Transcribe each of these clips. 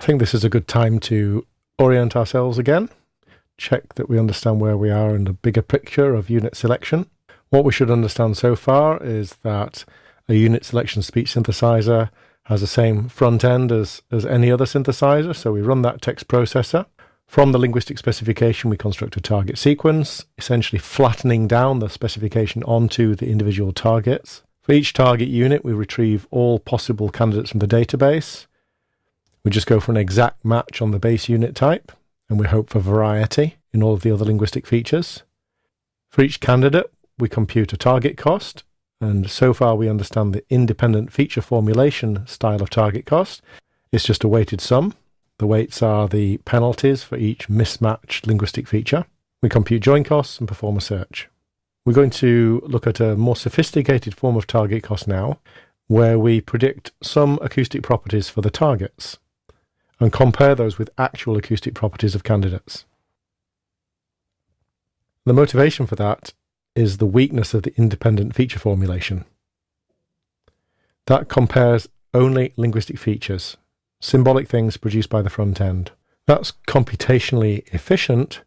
I think this is a good time to orient ourselves again, check that we understand where we are in the bigger picture of unit selection. What we should understand so far is that a unit selection speech synthesizer has the same front end as, as any other synthesizer. So we run that text processor. From the linguistic specification, we construct a target sequence, essentially flattening down the specification onto the individual targets. For each target unit, we retrieve all possible candidates from the database. We just go for an exact match on the base unit type, and we hope for variety in all of the other linguistic features. For each candidate, we compute a target cost, and so far we understand the independent feature formulation style of target cost. It's just a weighted sum. The weights are the penalties for each mismatched linguistic feature. We compute join costs and perform a search. We're going to look at a more sophisticated form of target cost now, where we predict some acoustic properties for the targets and compare those with actual acoustic properties of candidates. The motivation for that is the weakness of the independent feature formulation. That compares only linguistic features, symbolic things produced by the front end. That's computationally efficient,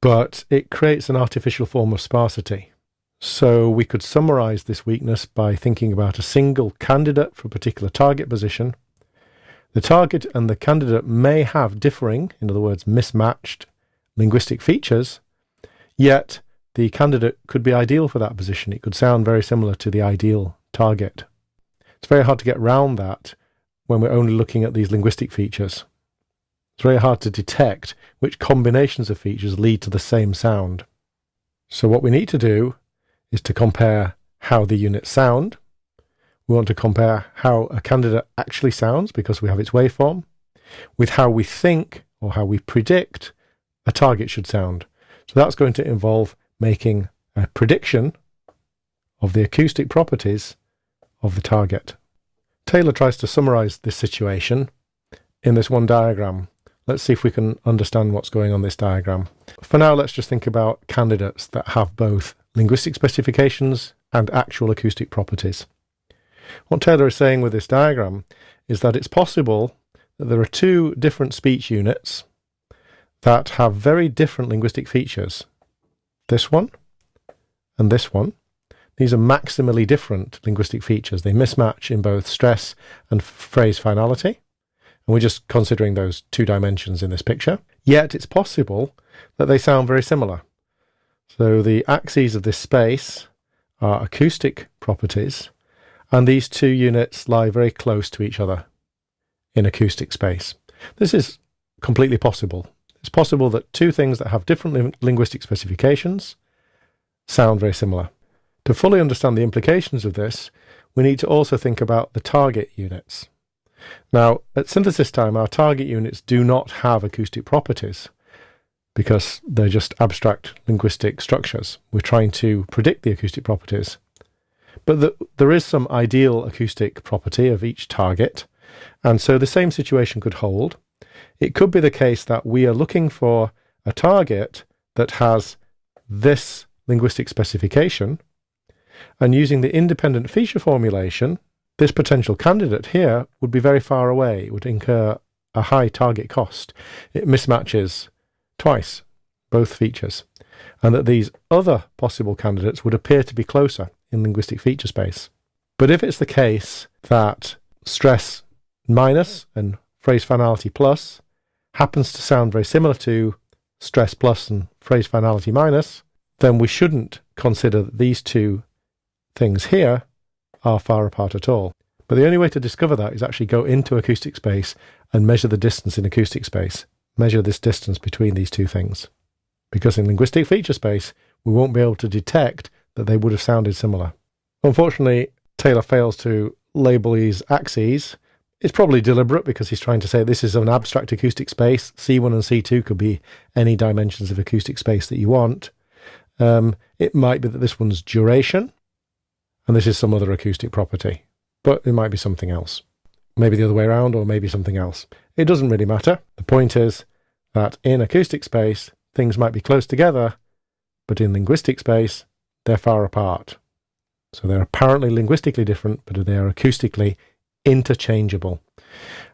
but it creates an artificial form of sparsity. So we could summarize this weakness by thinking about a single candidate for a particular target position. The target and the candidate may have differing, in other words, mismatched linguistic features, yet the candidate could be ideal for that position. It could sound very similar to the ideal target. It's very hard to get round that when we're only looking at these linguistic features. It's very hard to detect which combinations of features lead to the same sound. So what we need to do is to compare how the units sound. We want to compare how a candidate actually sounds because we have its waveform with how we think or how we predict a target should sound. So that's going to involve making a prediction of the acoustic properties of the target. Taylor tries to summarize this situation in this one diagram. Let's see if we can understand what's going on this diagram. For now, let's just think about candidates that have both linguistic specifications and actual acoustic properties. What Taylor is saying with this diagram is that it's possible that there are two different speech units that have very different linguistic features this one and this one. These are maximally different linguistic features. They mismatch in both stress and phrase finality. And we're just considering those two dimensions in this picture. Yet it's possible that they sound very similar. So the axes of this space are acoustic properties, and these two units lie very close to each other in acoustic space. This is completely possible. It's possible that two things that have different linguistic specifications sound very similar. To fully understand the implications of this, we need to also think about the target units. Now, at synthesis time, our target units do not have acoustic properties because they're just abstract linguistic structures. We're trying to predict the acoustic properties. But the, there is some ideal acoustic property of each target, and so the same situation could hold. It could be the case that we are looking for a target that has this linguistic specification, and using the independent feature formulation, this potential candidate here would be very far away. Would incur a high target cost. It mismatches twice both features, and that these other possible candidates would appear to be closer in linguistic feature space. But if it's the case that stress minus and phrase finality plus happens to sound very similar to stress plus and phrase finality minus, then we shouldn't consider that these two things here are far apart at all. But the only way to discover that is actually go into acoustic space and measure the distance in acoustic space. Measure this distance between these two things. Because in linguistic feature space, we won't be able to detect that they would have sounded similar. Unfortunately, Taylor fails to label these axes it's probably deliberate because he's trying to say this is an abstract acoustic space. C1 and C2 could be any dimensions of acoustic space that you want. Um, it might be that this one's duration, and this is some other acoustic property, but it might be something else. Maybe the other way around, or maybe something else. It doesn't really matter. The point is that in acoustic space, things might be close together, but in linguistic space, they're far apart. So they're apparently linguistically different, but they are acoustically interchangeable.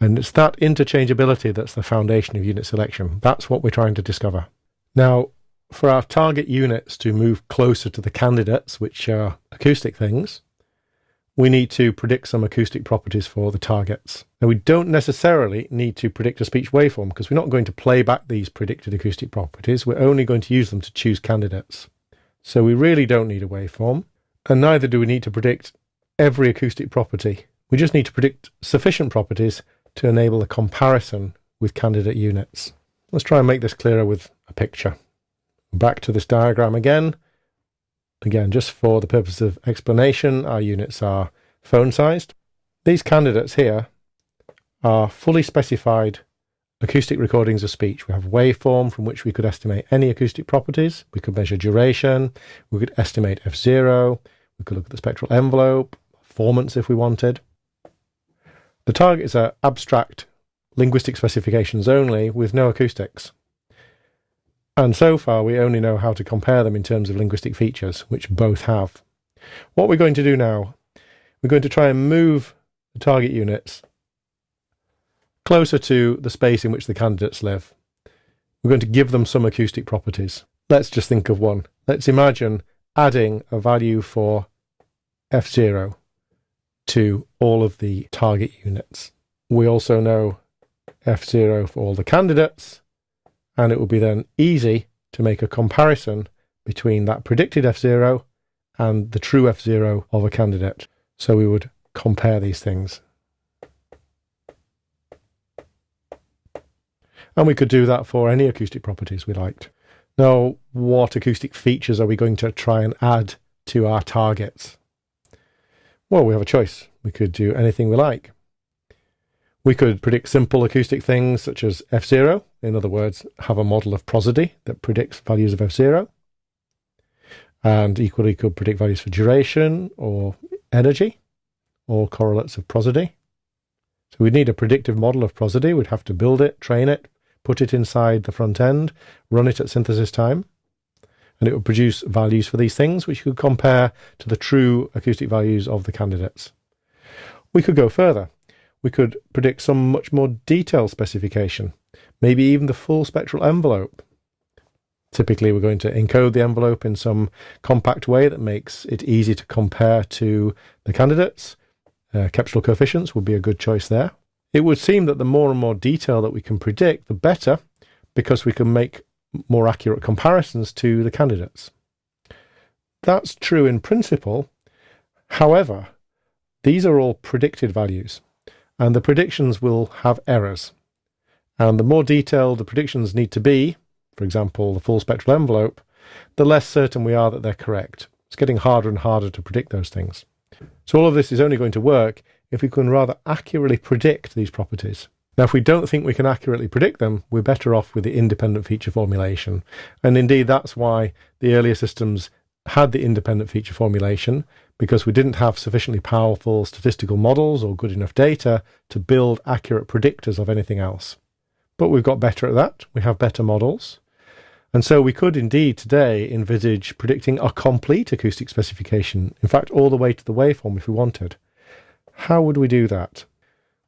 And it's that interchangeability that's the foundation of unit selection. That's what we're trying to discover. Now, for our target units to move closer to the candidates, which are acoustic things, we need to predict some acoustic properties for the targets. Now, we don't necessarily need to predict a speech waveform because we're not going to play back these predicted acoustic properties. We're only going to use them to choose candidates. So we really don't need a waveform, and neither do we need to predict every acoustic property. We just need to predict sufficient properties to enable a comparison with candidate units. Let's try and make this clearer with a picture. Back to this diagram again. Again, just for the purpose of explanation, our units are phone sized. These candidates here are fully specified acoustic recordings of speech. We have waveform from which we could estimate any acoustic properties. We could measure duration. We could estimate F0. We could look at the spectral envelope, formants if we wanted. The targets are abstract linguistic specifications only with no acoustics. And so far, we only know how to compare them in terms of linguistic features, which both have. What we're going to do now, we're going to try and move the target units closer to the space in which the candidates live. We're going to give them some acoustic properties. Let's just think of one. Let's imagine adding a value for F0 to all of the target units. We also know F0 for all the candidates and it will be then easy to make a comparison between that predicted F0 and the true F0 of a candidate. So we would compare these things. And we could do that for any acoustic properties we liked. Now, what acoustic features are we going to try and add to our targets? Well, we have a choice. We could do anything we like. We could predict simple acoustic things such as F0, in other words, have a model of prosody that predicts values of F0, and equally could predict values for duration or energy or correlates of prosody. So we'd need a predictive model of prosody. We'd have to build it, train it, put it inside the front end, run it at synthesis time, and it would produce values for these things, which you could compare to the true acoustic values of the candidates. We could go further we could predict some much more detailed specification, maybe even the full spectral envelope. Typically, we're going to encode the envelope in some compact way that makes it easy to compare to the candidates. Uh, coefficients would be a good choice there. It would seem that the more and more detail that we can predict, the better, because we can make more accurate comparisons to the candidates. That's true in principle. However, these are all predicted values and the predictions will have errors. And the more detailed the predictions need to be, for example, the full spectral envelope, the less certain we are that they're correct. It's getting harder and harder to predict those things. So all of this is only going to work if we can rather accurately predict these properties. Now, if we don't think we can accurately predict them, we're better off with the independent feature formulation. And indeed, that's why the earlier systems had the independent feature formulation because we didn't have sufficiently powerful statistical models or good enough data to build accurate predictors of anything else. But we've got better at that. We have better models. And so we could indeed today envisage predicting a complete acoustic specification, in fact, all the way to the waveform if we wanted. How would we do that?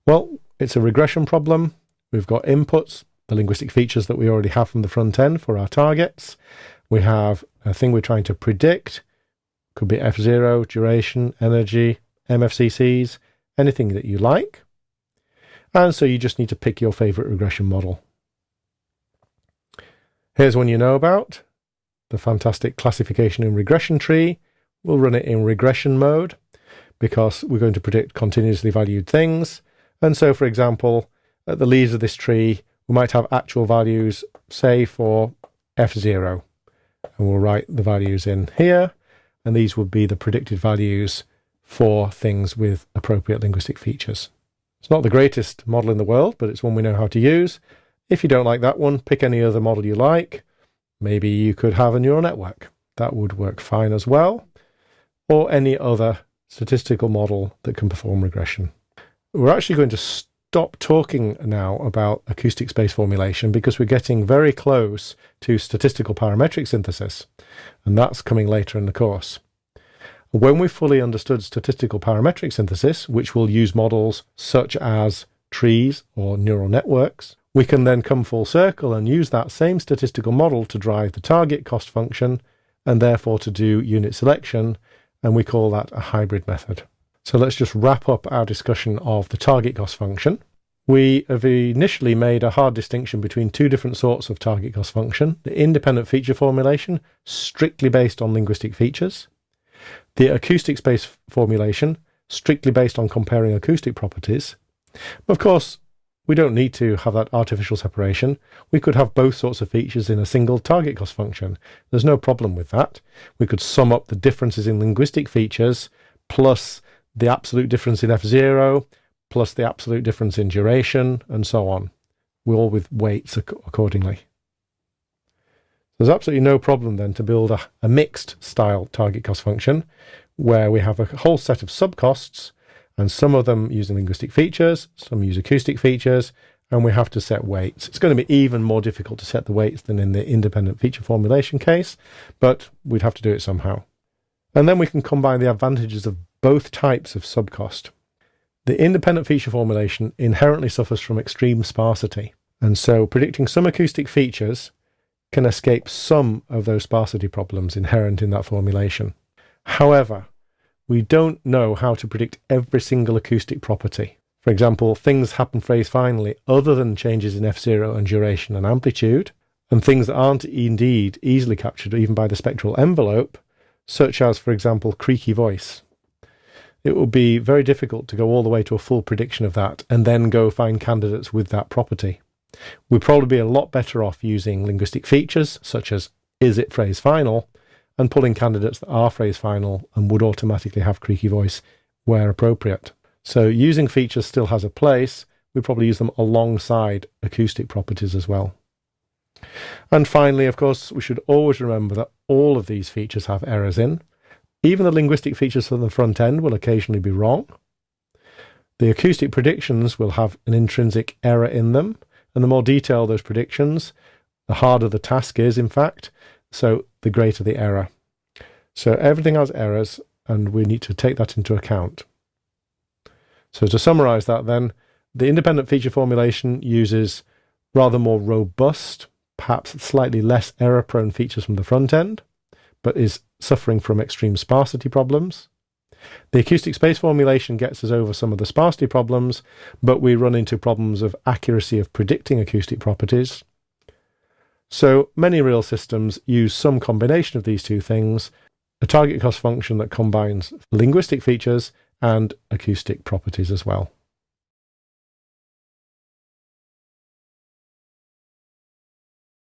Well, it's a regression problem. We've got inputs, the linguistic features that we already have from the front end for our targets. We have a thing we're trying to predict, could be F0, duration, energy, MFCCs, anything that you like. And so you just need to pick your favorite regression model. Here's one you know about, the fantastic classification and regression tree. We'll run it in regression mode because we're going to predict continuously valued things. And so, for example, at the leaves of this tree, we might have actual values, say for F0. And we'll write the values in here and these would be the predicted values for things with appropriate linguistic features. It's not the greatest model in the world, but it's one we know how to use. If you don't like that one, pick any other model you like. Maybe you could have a neural network. That would work fine as well. Or any other statistical model that can perform regression. We're actually going to stop talking now about acoustic space formulation because we're getting very close to statistical parametric synthesis, and that's coming later in the course. When we've fully understood statistical parametric synthesis, which will use models such as trees or neural networks, we can then come full circle and use that same statistical model to drive the target cost function and therefore to do unit selection, and we call that a hybrid method. So let's just wrap up our discussion of the target cost function. We have initially made a hard distinction between two different sorts of target cost function, the independent feature formulation, strictly based on linguistic features, the acoustic space formulation, strictly based on comparing acoustic properties. Of course, we don't need to have that artificial separation. We could have both sorts of features in a single target cost function. There's no problem with that. We could sum up the differences in linguistic features plus the absolute difference in F0 plus the absolute difference in duration and so on. we all with weights accordingly. There's absolutely no problem then to build a, a mixed style target cost function where we have a whole set of subcosts and some of them using linguistic features, some use acoustic features, and we have to set weights. It's going to be even more difficult to set the weights than in the independent feature formulation case, but we'd have to do it somehow. And then we can combine the advantages of both types of subcost. The independent feature formulation inherently suffers from extreme sparsity, and so predicting some acoustic features can escape some of those sparsity problems inherent in that formulation. However, we don't know how to predict every single acoustic property. For example, things happen phrase finally other than changes in F0 and duration and amplitude, and things that aren't indeed easily captured even by the spectral envelope, such as, for example, creaky voice. It would be very difficult to go all the way to a full prediction of that and then go find candidates with that property. We'd probably be a lot better off using linguistic features, such as is it phrase final, and pulling candidates that are phrase final and would automatically have creaky voice where appropriate. So using features still has a place. We probably use them alongside acoustic properties as well. And finally, of course, we should always remember that all of these features have errors in. Even the linguistic features from the front end will occasionally be wrong. The acoustic predictions will have an intrinsic error in them, and the more detailed those predictions, the harder the task is, in fact, so the greater the error. So everything has errors, and we need to take that into account. So to summarize that then, the independent feature formulation uses rather more robust, perhaps slightly less error-prone features from the front end, but is suffering from extreme sparsity problems. The acoustic space formulation gets us over some of the sparsity problems, but we run into problems of accuracy of predicting acoustic properties, so many real systems use some combination of these two things, a target cost function that combines linguistic features and acoustic properties as well.